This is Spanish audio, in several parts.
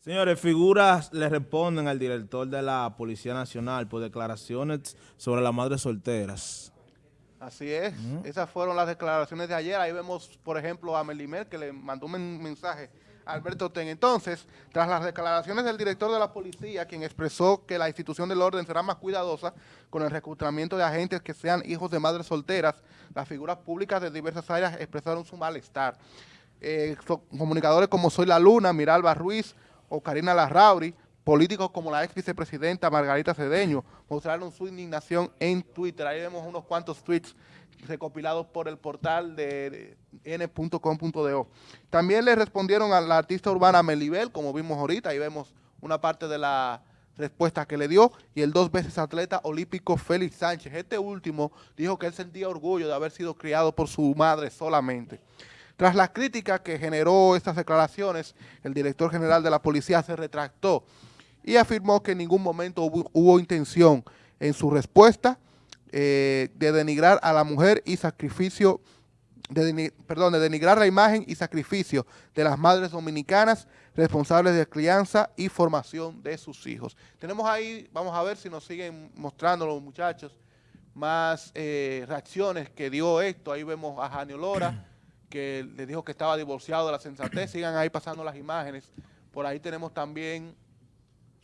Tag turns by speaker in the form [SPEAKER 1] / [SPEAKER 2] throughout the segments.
[SPEAKER 1] Señores, figuras le responden al director de la Policía Nacional por declaraciones sobre las madres solteras.
[SPEAKER 2] Así es, esas fueron las declaraciones de ayer. Ahí vemos, por ejemplo, a Melimer que le mandó un mensaje a Alberto Ten. Entonces, tras las declaraciones del director de la policía, quien expresó que la institución del orden será más cuidadosa con el reclutamiento de agentes que sean hijos de madres solteras, las figuras públicas de diversas áreas expresaron su malestar. Eh, comunicadores como Soy la Luna, Miralba Ruiz, o Karina Larrauri, políticos como la ex vicepresidenta Margarita Cedeño, mostraron su indignación en Twitter. Ahí vemos unos cuantos tweets recopilados por el portal de n.com.do. También le respondieron a la artista urbana Melibel, como vimos ahorita, ahí vemos una parte de la respuesta que le dio, y el dos veces atleta olímpico Félix Sánchez. Este último dijo que él sentía orgullo de haber sido criado por su madre solamente. Tras las críticas que generó estas declaraciones, el director general de la policía se retractó y afirmó que en ningún momento hubo, intención en su respuesta eh, de denigrar a la mujer y sacrificio, de, perdón, de denigrar la imagen y sacrificio de las madres dominicanas responsables de crianza y formación de sus hijos. Tenemos ahí, vamos a ver si nos siguen mostrando los muchachos más eh, reacciones que dio esto. Ahí vemos a Janio Lora, que le dijo que estaba divorciado de la sensatez. Sigan ahí pasando las imágenes. Por ahí tenemos también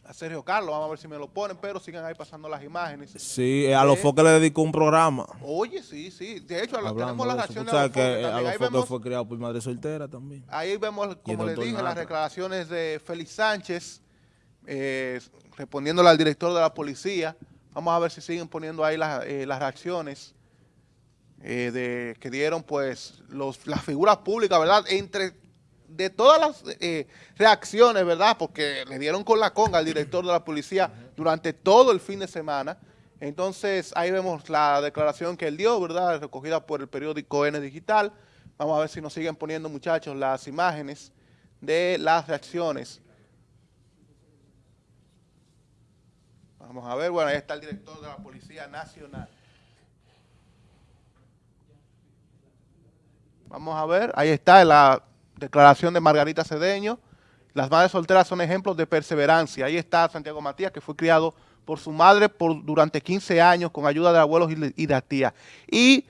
[SPEAKER 2] a Sergio Carlos, vamos a ver si me lo ponen, pero sigan ahí pasando las imágenes.
[SPEAKER 1] Sí, a los foques le dedicó un programa.
[SPEAKER 2] Oye, sí, sí. De hecho, tenemos las reacciones
[SPEAKER 1] de, que a los foques fue criado por madre soltera también.
[SPEAKER 2] Ahí vemos, como le dije, las declaraciones de Félix Sánchez, eh, respondiéndole al director de la policía. Vamos a ver si siguen poniendo ahí las, eh, las reacciones. Eh, de, que dieron pues los, las figuras públicas, ¿verdad? Entre de todas las eh, reacciones, ¿verdad? Porque le dieron con la conga al director de la policía durante todo el fin de semana. Entonces, ahí vemos la declaración que él dio, ¿verdad? Recogida por el periódico N Digital. Vamos a ver si nos siguen poniendo, muchachos, las imágenes de las reacciones. Vamos a ver, bueno, ahí está el director de la Policía Nacional. Vamos a ver, ahí está la declaración de Margarita Cedeño. Las madres solteras son ejemplos de perseverancia. Ahí está Santiago Matías, que fue criado por su madre por, durante 15 años con ayuda de abuelos y de tía. Y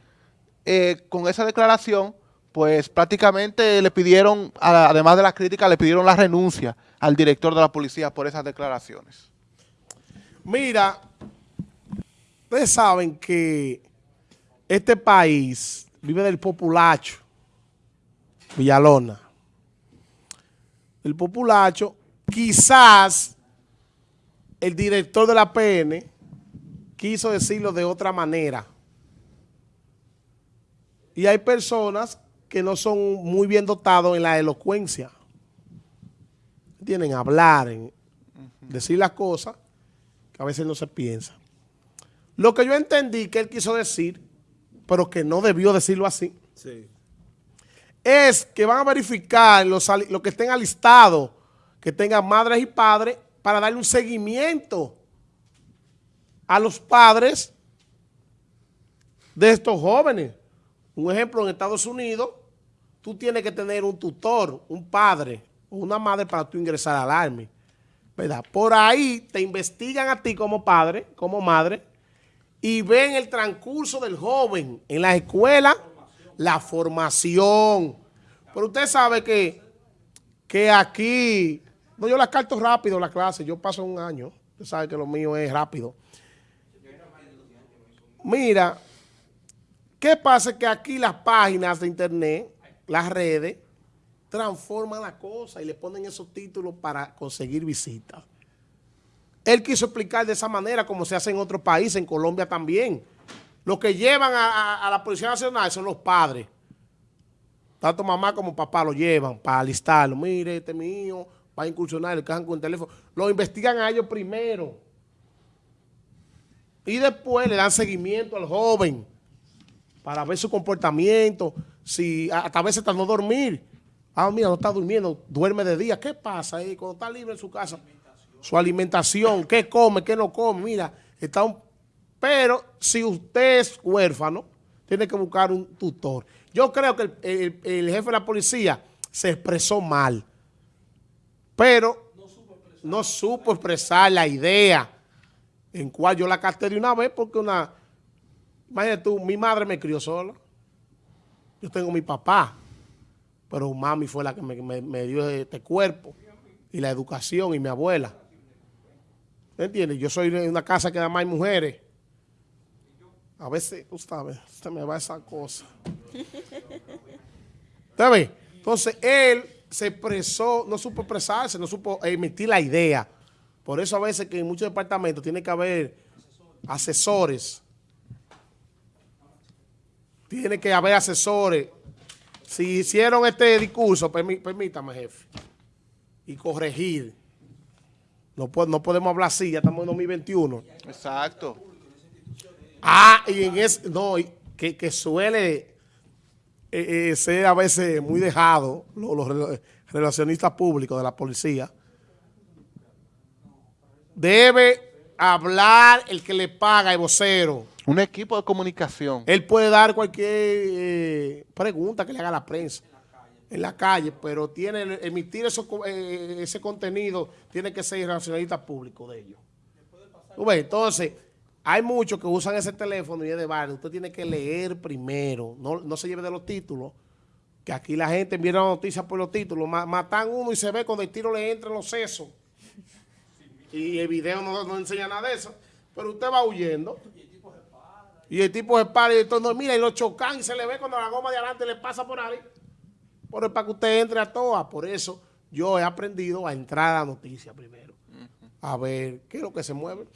[SPEAKER 2] eh, con esa declaración, pues prácticamente le pidieron, además de las críticas, le pidieron la renuncia al director de la policía por esas declaraciones.
[SPEAKER 3] Mira, ustedes saben que este país vive del populacho. Villalona. El populacho, quizás el director de la PN quiso decirlo de otra manera. Y hay personas que no son muy bien dotados en la elocuencia. Tienen hablar, en decir las cosas que a veces no se piensa. Lo que yo entendí que él quiso decir, pero que no debió decirlo así. Sí es que van a verificar los, que estén alistados, que tengan madres y padres, para darle un seguimiento a los padres de estos jóvenes. Un ejemplo, en Estados Unidos, tú tienes que tener un tutor, un padre o una madre para tú ingresar al Army. ¿verdad? Por ahí te investigan a ti como padre, como madre, y ven el transcurso del joven en la escuela la formación. Pero usted sabe que, que aquí, no, yo las carto rápido la clase, yo paso un año, usted sabe que lo mío es rápido. Mira, ¿qué pasa? Que aquí las páginas de internet, las redes, transforman la cosa y le ponen esos títulos para conseguir visitas. Él quiso explicar de esa manera como se hace en otros países, en Colombia también. Los que llevan a, la Policía Nacional son los padres. Tanto mamá como papá lo llevan para alistarlo. Mire, este mío va a incursionar, le cajan con el teléfono. Lo investigan a ellos primero. Y después le dan seguimiento al joven para ver su comportamiento. Si hasta a veces hasta no dormir. Ah, mira, no está durmiendo, duerme de día. ¿Qué pasa ahí cuando está libre en su casa? Su alimentación, qué come, qué no come. Mira, está un pero si usted es huérfano, tiene que buscar un tutor. Yo creo que el, jefe de la policía se expresó mal, pero no supo expresar la idea en cual yo la capté de una vez porque una... Imagínate tú, mi madre me crió sola. Yo tengo mi papá, pero mami fue la que me, dio este cuerpo y la educación y mi abuela. ¿Me entiendes? Yo soy de una casa que además hay mujeres. A veces, se me va esa cosa. ¿Usted ve? Entonces, él se expresó, no supo expresarse, no supo emitir la idea. Por eso a veces que en muchos departamentos tiene que haber asesores. Tiene que haber asesores. Si hicieron este discurso, permí- permítame, jefe, y corregir. No, no podemos hablar así, ya estamos en 2021.
[SPEAKER 2] Exacto.
[SPEAKER 3] Ah, y en ese, no, y que, que suele eh, eh, ser a veces muy dejado, lo- los, rela- relacionistas públicos de la policía. Debe hablar el que le paga, el vocero.
[SPEAKER 2] Un equipo de comunicación.
[SPEAKER 3] Él puede dar cualquier eh, pregunta que le haga la prensa en la calle, pero tiene emitir eso, eh, ese contenido tiene que ser relacionista público de ellos. Ves, Entonces, hay muchos que usan ese teléfono y es de barrio. Usted tiene que leer primero, no, no se lleve de los títulos, que aquí la gente mira la noticia por los títulos, ma- matan uno y se ve cuando el tiro le entra en los sesos. Y el video no, no enseña nada de eso, pero usted va huyendo. Y el tipo se para y entonces, mira, y lo chocan y se le ve cuando la goma de adelante le pasa por ahí. Pero es para que usted entre a todas. Por eso yo he aprendido a entrar a la noticia primero. A ver qué es lo que se mueve.